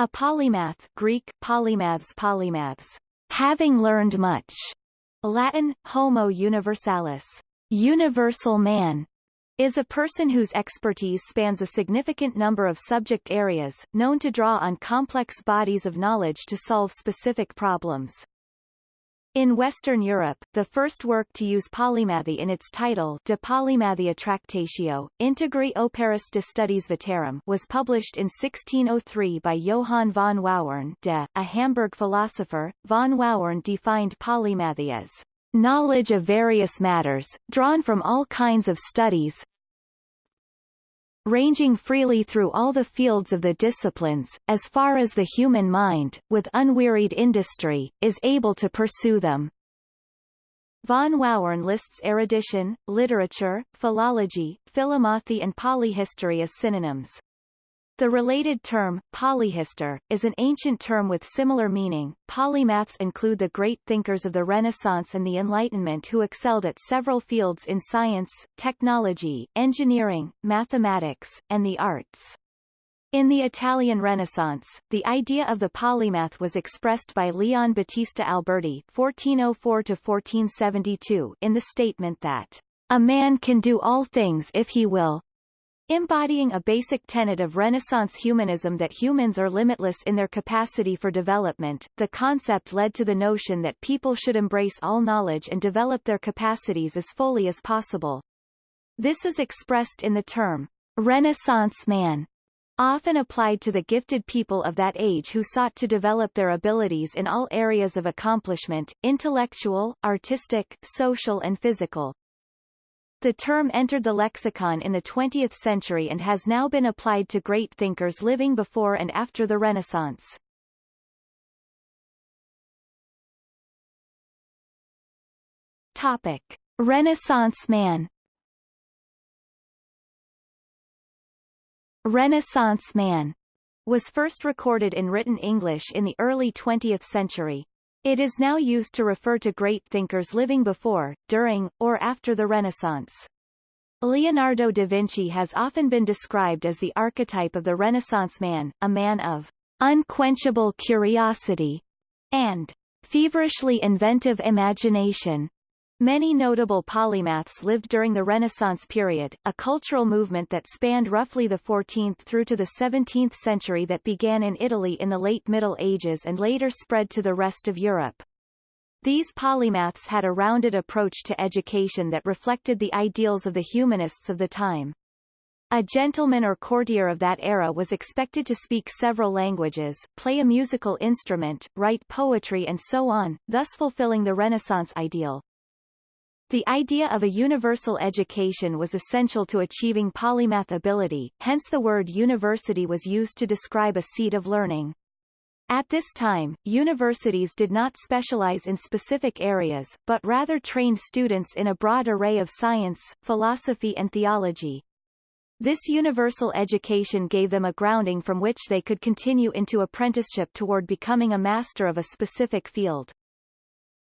A polymath Greek, polymaths polymaths, having learned much, Latin, homo universalis, universal man, is a person whose expertise spans a significant number of subject areas, known to draw on complex bodies of knowledge to solve specific problems. In Western Europe, the first work to use polymathy in its title De Polymathia Tractatio, Integri Operis de Studies Veterum was published in 1603 by Johann von Wowern de, a Hamburg philosopher. Von Wowern defined polymathy as knowledge of various matters, drawn from all kinds of studies, ranging freely through all the fields of the disciplines, as far as the human mind, with unwearied industry, is able to pursue them. Von Wowern lists erudition, literature, philology, philomathy and polyhistory as synonyms. The related term, polyhistor, is an ancient term with similar meaning. Polymaths include the great thinkers of the Renaissance and the Enlightenment who excelled at several fields in science, technology, engineering, mathematics, and the arts. In the Italian Renaissance, the idea of the polymath was expressed by Leon Battista Alberti (1404–1472) in the statement that a man can do all things if he will, Embodying a basic tenet of Renaissance humanism that humans are limitless in their capacity for development, the concept led to the notion that people should embrace all knowledge and develop their capacities as fully as possible. This is expressed in the term, Renaissance man, often applied to the gifted people of that age who sought to develop their abilities in all areas of accomplishment, intellectual, artistic, social and physical. The term entered the lexicon in the 20th century and has now been applied to great thinkers living before and after the Renaissance. Topic. Renaissance man Renaissance man was first recorded in written English in the early 20th century. It is now used to refer to great thinkers living before, during, or after the Renaissance. Leonardo da Vinci has often been described as the archetype of the Renaissance man, a man of unquenchable curiosity and feverishly inventive imagination. Many notable polymaths lived during the Renaissance period, a cultural movement that spanned roughly the 14th through to the 17th century that began in Italy in the late Middle Ages and later spread to the rest of Europe. These polymaths had a rounded approach to education that reflected the ideals of the humanists of the time. A gentleman or courtier of that era was expected to speak several languages, play a musical instrument, write poetry and so on, thus fulfilling the Renaissance ideal. The idea of a universal education was essential to achieving polymath ability, hence the word university was used to describe a seat of learning. At this time, universities did not specialize in specific areas, but rather trained students in a broad array of science, philosophy and theology. This universal education gave them a grounding from which they could continue into apprenticeship toward becoming a master of a specific field.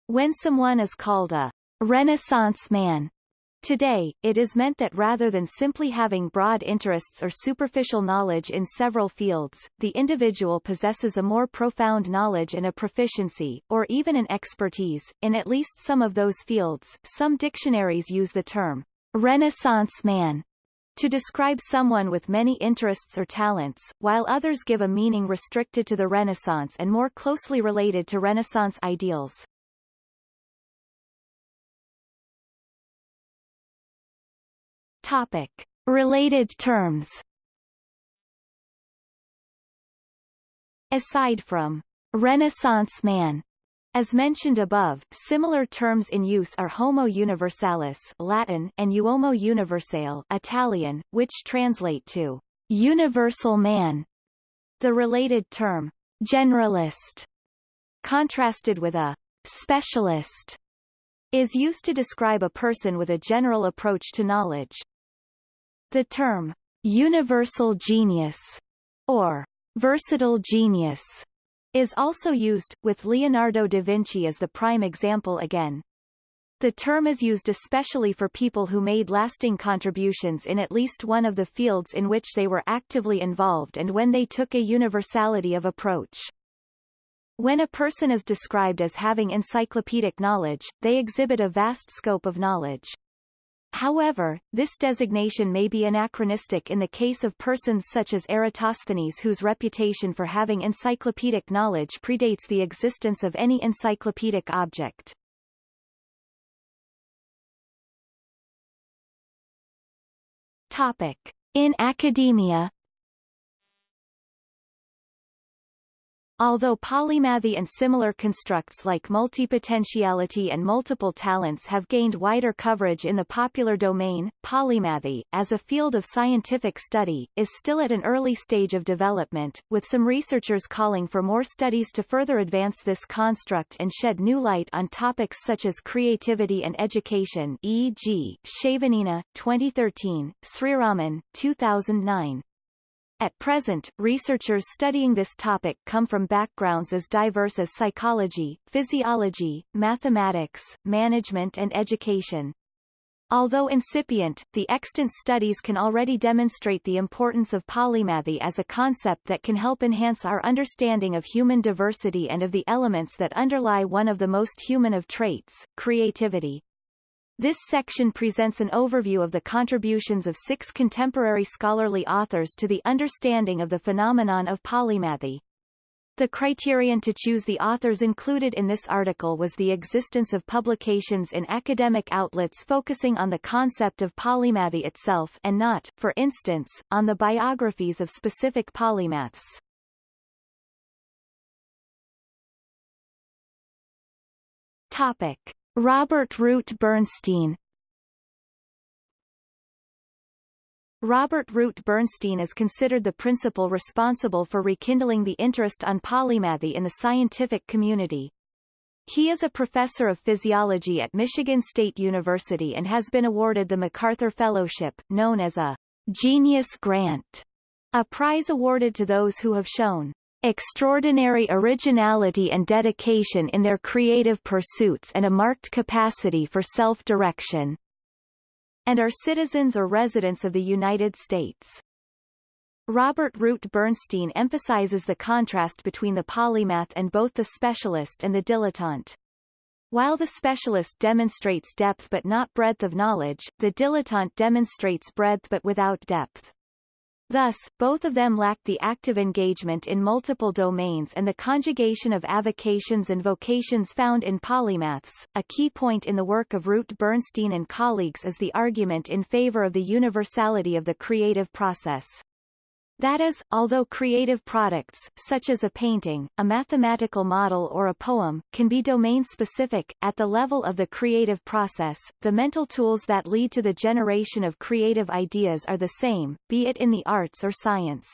When someone is called a Renaissance man. Today, it is meant that rather than simply having broad interests or superficial knowledge in several fields, the individual possesses a more profound knowledge and a proficiency, or even an expertise, in at least some of those fields. Some dictionaries use the term Renaissance man to describe someone with many interests or talents, while others give a meaning restricted to the Renaissance and more closely related to Renaissance ideals. Topic. Related terms Aside from Renaissance man, as mentioned above, similar terms in use are Homo universalis Latin and Uomo universale Italian, which translate to universal man. The related term generalist, contrasted with a specialist, is used to describe a person with a general approach to knowledge. The term universal genius or versatile genius is also used, with Leonardo da Vinci as the prime example again. The term is used especially for people who made lasting contributions in at least one of the fields in which they were actively involved and when they took a universality of approach. When a person is described as having encyclopedic knowledge, they exhibit a vast scope of knowledge. However, this designation may be anachronistic in the case of persons such as Eratosthenes whose reputation for having encyclopedic knowledge predates the existence of any encyclopedic object. Topic. In academia Although polymathy and similar constructs like multipotentiality and multiple talents have gained wider coverage in the popular domain, polymathy, as a field of scientific study, is still at an early stage of development, with some researchers calling for more studies to further advance this construct and shed new light on topics such as creativity and education e.g., Shavinina, 2013, Sriraman, 2009. At present, researchers studying this topic come from backgrounds as diverse as psychology, physiology, mathematics, management and education. Although incipient, the extant studies can already demonstrate the importance of polymathy as a concept that can help enhance our understanding of human diversity and of the elements that underlie one of the most human of traits, creativity. This section presents an overview of the contributions of six contemporary scholarly authors to the understanding of the phenomenon of polymathy. The criterion to choose the authors included in this article was the existence of publications in academic outlets focusing on the concept of polymathy itself and not, for instance, on the biographies of specific polymaths. Topic. Robert Root Bernstein Robert Root Bernstein is considered the principal responsible for rekindling the interest on polymathy in the scientific community. He is a professor of physiology at Michigan State University and has been awarded the MacArthur Fellowship, known as a Genius Grant, a prize awarded to those who have shown extraordinary originality and dedication in their creative pursuits and a marked capacity for self-direction, and are citizens or residents of the United States. Robert Root Bernstein emphasizes the contrast between the polymath and both the specialist and the dilettante. While the specialist demonstrates depth but not breadth of knowledge, the dilettante demonstrates breadth but without depth. Thus, both of them lack the active engagement in multiple domains and the conjugation of avocations and vocations found in polymaths. A key point in the work of Root Bernstein and colleagues is the argument in favor of the universality of the creative process. That is, although creative products, such as a painting, a mathematical model or a poem, can be domain-specific, at the level of the creative process, the mental tools that lead to the generation of creative ideas are the same, be it in the arts or science.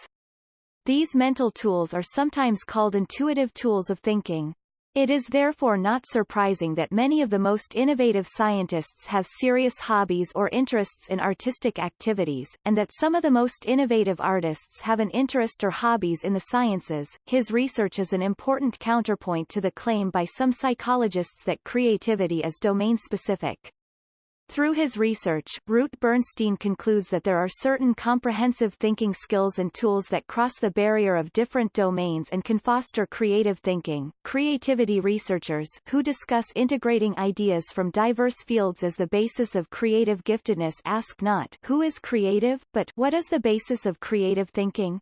These mental tools are sometimes called intuitive tools of thinking. It is therefore not surprising that many of the most innovative scientists have serious hobbies or interests in artistic activities, and that some of the most innovative artists have an interest or hobbies in the sciences. His research is an important counterpoint to the claim by some psychologists that creativity is domain-specific. Through his research, Root Bernstein concludes that there are certain comprehensive thinking skills and tools that cross the barrier of different domains and can foster creative thinking. Creativity researchers, who discuss integrating ideas from diverse fields as the basis of creative giftedness ask not who is creative, but what is the basis of creative thinking?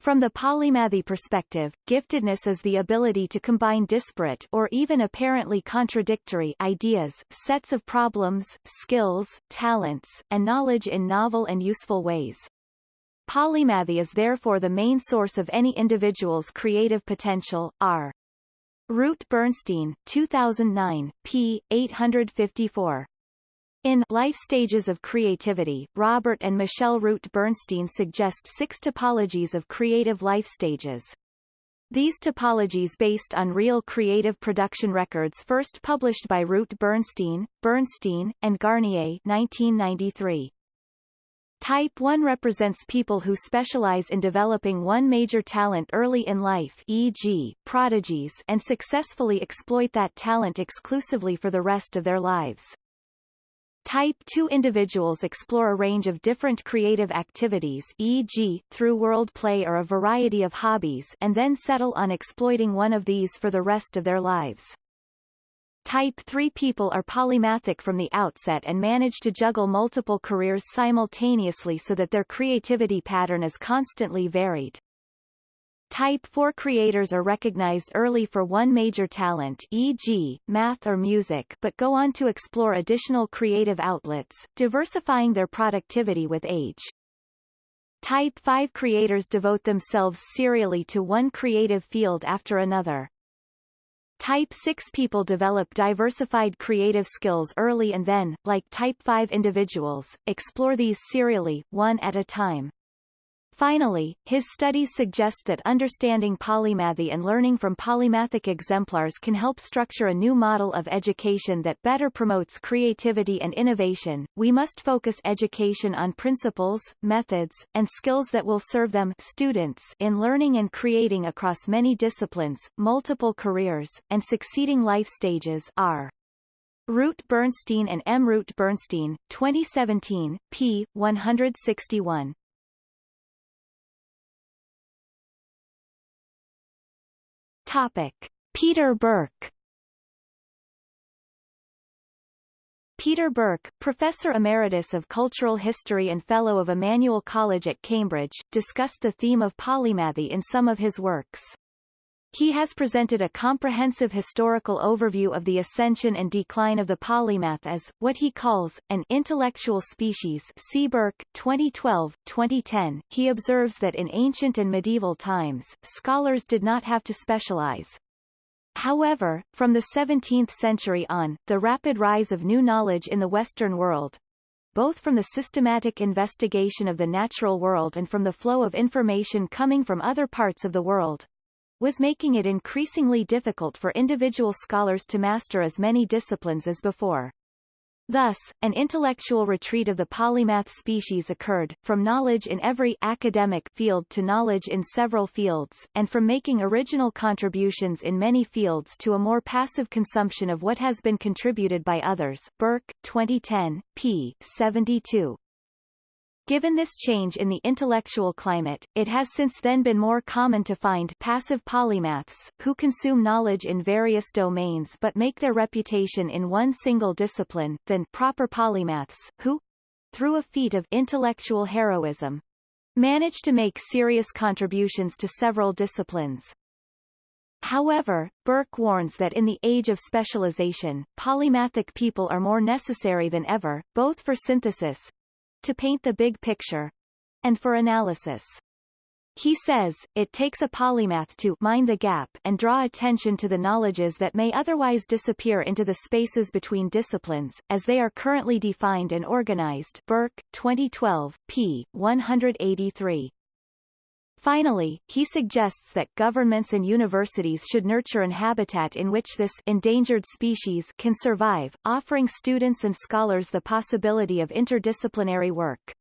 From the polymathy perspective, giftedness is the ability to combine disparate or even apparently contradictory ideas, sets of problems, skills, talents, and knowledge in novel and useful ways. Polymathy is therefore the main source of any individual's creative potential. R. Root Bernstein, 2009, p. 854. In Life Stages of Creativity, Robert and Michelle Root Bernstein suggest six topologies of creative life stages. These topologies based on real creative production records first published by Root Bernstein, Bernstein, and Garnier 1993. Type 1 represents people who specialize in developing one major talent early in life e.g., prodigies and successfully exploit that talent exclusively for the rest of their lives. Type 2 individuals explore a range of different creative activities e.g., through world play or a variety of hobbies and then settle on exploiting one of these for the rest of their lives. Type 3 people are polymathic from the outset and manage to juggle multiple careers simultaneously so that their creativity pattern is constantly varied. Type 4 creators are recognized early for one major talent e.g., math or music but go on to explore additional creative outlets, diversifying their productivity with age. Type 5 creators devote themselves serially to one creative field after another. Type 6 people develop diversified creative skills early and then, like Type 5 individuals, explore these serially, one at a time. Finally, his studies suggest that understanding polymathy and learning from polymathic exemplars can help structure a new model of education that better promotes creativity and innovation. We must focus education on principles, methods, and skills that will serve them students in learning and creating across many disciplines, multiple careers, and succeeding life stages are. Root Bernstein and M. Root Bernstein, 2017, p. 161. Topic. Peter Burke Peter Burke, Professor Emeritus of Cultural History and Fellow of Emmanuel College at Cambridge, discussed the theme of polymathy in some of his works. He has presented a comprehensive historical overview of the ascension and decline of the polymath as, what he calls, an intellectual species see Burke, 2012, 2010. He observes that in ancient and medieval times, scholars did not have to specialize. However, from the 17th century on, the rapid rise of new knowledge in the Western world, both from the systematic investigation of the natural world and from the flow of information coming from other parts of the world, was making it increasingly difficult for individual scholars to master as many disciplines as before. Thus, an intellectual retreat of the polymath species occurred, from knowledge in every academic field to knowledge in several fields, and from making original contributions in many fields to a more passive consumption of what has been contributed by others. Burke, 2010, p. 72. Given this change in the intellectual climate, it has since then been more common to find passive polymaths, who consume knowledge in various domains but make their reputation in one single discipline, than proper polymaths, who, through a feat of intellectual heroism, manage to make serious contributions to several disciplines. However, Burke warns that in the age of specialization, polymathic people are more necessary than ever, both for synthesis, to paint the big picture and for analysis. He says, it takes a polymath to mind the gap and draw attention to the knowledges that may otherwise disappear into the spaces between disciplines, as they are currently defined and organized Burke, 2012, p. 183. Finally, he suggests that governments and universities should nurture an habitat in which this endangered species can survive, offering students and scholars the possibility of interdisciplinary work.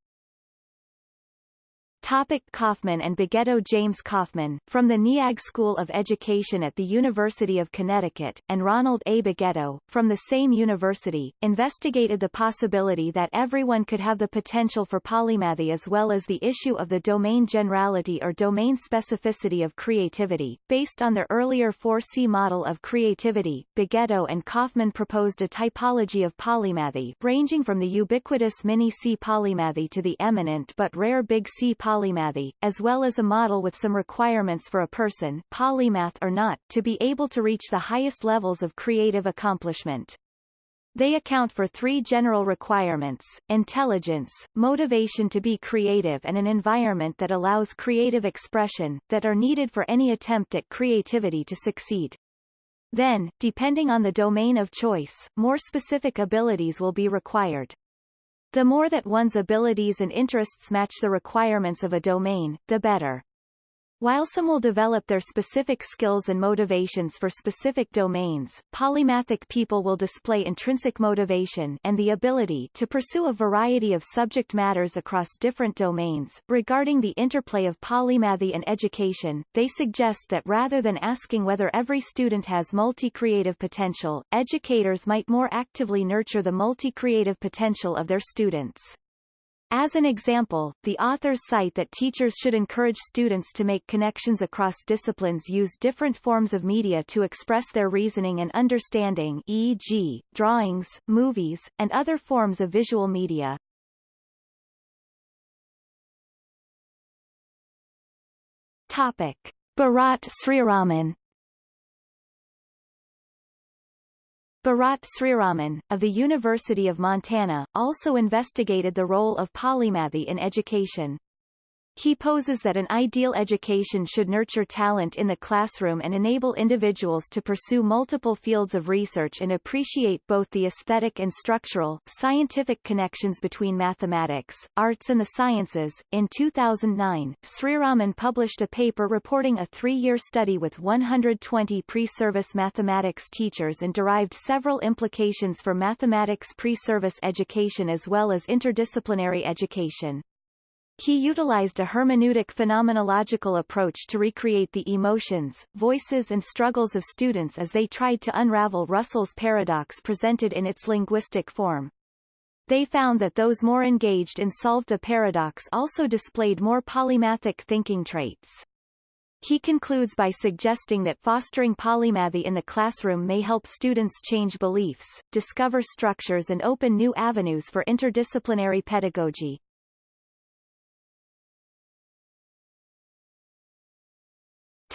Topic Kaufman and Beghetto James Kaufman, from the NEAG School of Education at the University of Connecticut, and Ronald A. Beghetto, from the same university, investigated the possibility that everyone could have the potential for polymathy as well as the issue of the domain generality or domain specificity of creativity. Based on their earlier 4C model of creativity, Beghetto and Kaufman proposed a typology of polymathy ranging from the ubiquitous mini-C polymathy to the eminent but rare big C polymathy polymathy, as well as a model with some requirements for a person, polymath or not, to be able to reach the highest levels of creative accomplishment. They account for three general requirements, intelligence, motivation to be creative and an environment that allows creative expression, that are needed for any attempt at creativity to succeed. Then, depending on the domain of choice, more specific abilities will be required. The more that one's abilities and interests match the requirements of a domain, the better. While some will develop their specific skills and motivations for specific domains, polymathic people will display intrinsic motivation and the ability to pursue a variety of subject matters across different domains. Regarding the interplay of polymathy and education, they suggest that rather than asking whether every student has multi-creative potential, educators might more actively nurture the multi-creative potential of their students. As an example, the authors cite that teachers should encourage students to make connections across disciplines use different forms of media to express their reasoning and understanding e.g., drawings, movies, and other forms of visual media. Topic. Bharat Sriraman Bharat Sriraman, of the University of Montana, also investigated the role of polymathy in education. He poses that an ideal education should nurture talent in the classroom and enable individuals to pursue multiple fields of research and appreciate both the aesthetic and structural, scientific connections between mathematics, arts and the sciences. In 2009, Sriraman published a paper reporting a three-year study with 120 pre-service mathematics teachers and derived several implications for mathematics pre-service education as well as interdisciplinary education. He utilized a hermeneutic phenomenological approach to recreate the emotions, voices and struggles of students as they tried to unravel Russell's paradox presented in its linguistic form. They found that those more engaged in solved the paradox also displayed more polymathic thinking traits. He concludes by suggesting that fostering polymathy in the classroom may help students change beliefs, discover structures and open new avenues for interdisciplinary pedagogy.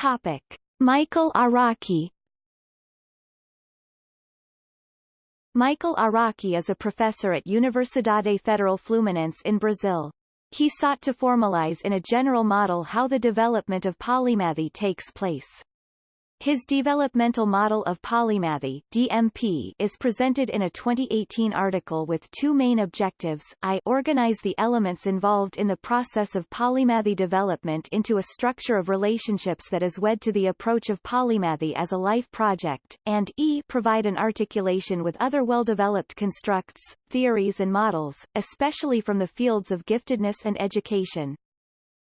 Topic. Michael Araki Michael Araki is a professor at Universidade Federal Fluminense in Brazil. He sought to formalize in a general model how the development of polymathy takes place. His developmental model of polymathy DMP is presented in a 2018 article with two main objectives. I organize the elements involved in the process of polymathy development into a structure of relationships that is wed to the approach of polymathy as a life project, and E provide an articulation with other well-developed constructs, theories and models, especially from the fields of giftedness and education.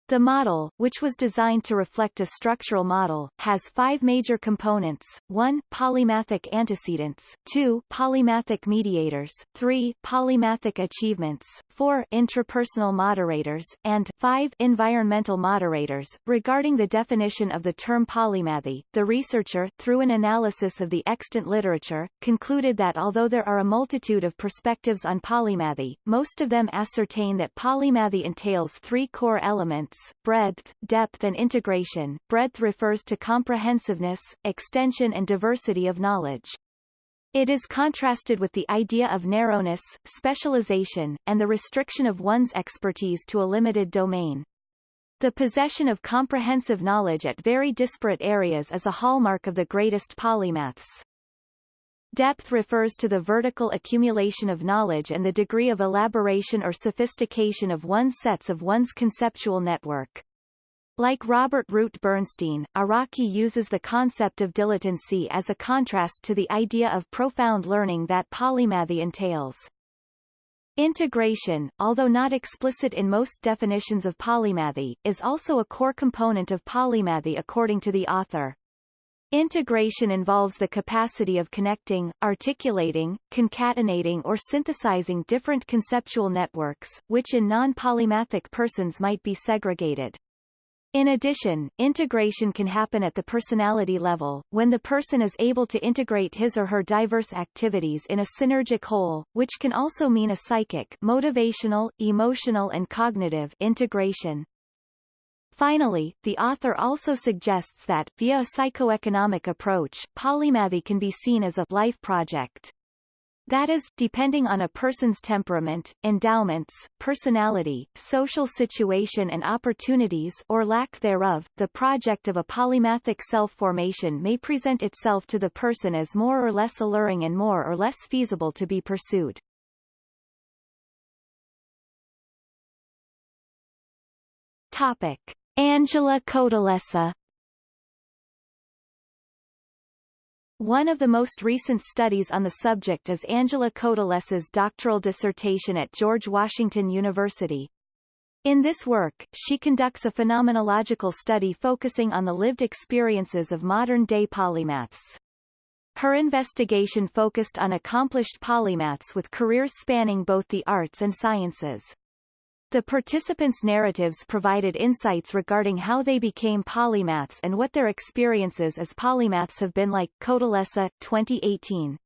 The model, which was designed to reflect a structural model, has five major components, 1 polymathic antecedents, 2 polymathic mediators, 3 polymathic achievements, 4 interpersonal moderators, and 5 environmental moderators. Regarding the definition of the term polymathy, the researcher, through an analysis of the extant literature, concluded that although there are a multitude of perspectives on polymathy, most of them ascertain that polymathy entails three core elements breadth, depth and integration. Breadth refers to comprehensiveness, extension and diversity of knowledge. It is contrasted with the idea of narrowness, specialization, and the restriction of one's expertise to a limited domain. The possession of comprehensive knowledge at very disparate areas is a hallmark of the greatest polymaths. Depth refers to the vertical accumulation of knowledge and the degree of elaboration or sophistication of one's sets of one's conceptual network. Like Robert Root Bernstein, Araki uses the concept of dilettancy as a contrast to the idea of profound learning that polymathy entails. Integration, although not explicit in most definitions of polymathy, is also a core component of polymathy according to the author. Integration involves the capacity of connecting, articulating, concatenating or synthesizing different conceptual networks, which in non-polymathic persons might be segregated. In addition, integration can happen at the personality level, when the person is able to integrate his or her diverse activities in a synergic whole, which can also mean a psychic motivational, emotional and cognitive integration. Finally, the author also suggests that, via a psychoeconomic approach, polymathy can be seen as a life project. That is, depending on a person's temperament, endowments, personality, social situation and opportunities or lack thereof, the project of a polymathic self-formation may present itself to the person as more or less alluring and more or less feasible to be pursued. Topic. Angela Cotellessa One of the most recent studies on the subject is Angela Cotellessa's doctoral dissertation at George Washington University. In this work, she conducts a phenomenological study focusing on the lived experiences of modern-day polymaths. Her investigation focused on accomplished polymaths with careers spanning both the arts and sciences. The participants' narratives provided insights regarding how they became polymaths and what their experiences as polymaths have been like. Cotellessa, 2018.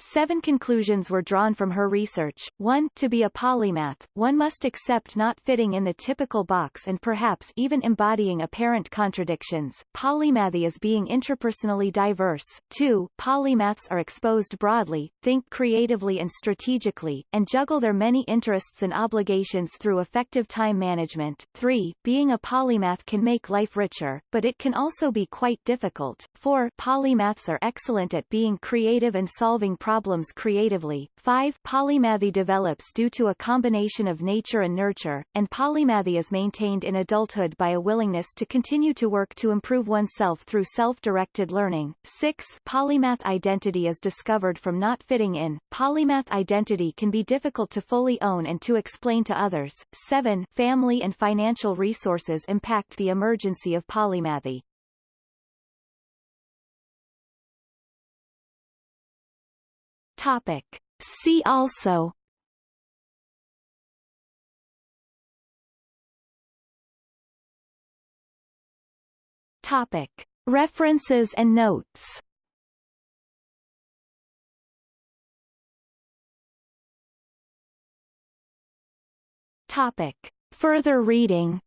Seven conclusions were drawn from her research. 1. To be a polymath, one must accept not fitting in the typical box and perhaps even embodying apparent contradictions. Polymathy is being interpersonally diverse. 2. Polymaths are exposed broadly, think creatively and strategically, and juggle their many interests and obligations through effective time management. 3. Being a polymath can make life richer, but it can also be quite difficult. 4. Polymaths are excellent at being creative and solving problems creatively. 5. Polymathy develops due to a combination of nature and nurture, and polymathy is maintained in adulthood by a willingness to continue to work to improve oneself through self-directed learning. 6. Polymath identity is discovered from not fitting in. Polymath identity can be difficult to fully own and to explain to others. 7. Family and financial resources impact the emergency of polymathy. Topic. See also Topic. References and notes Topic. Further reading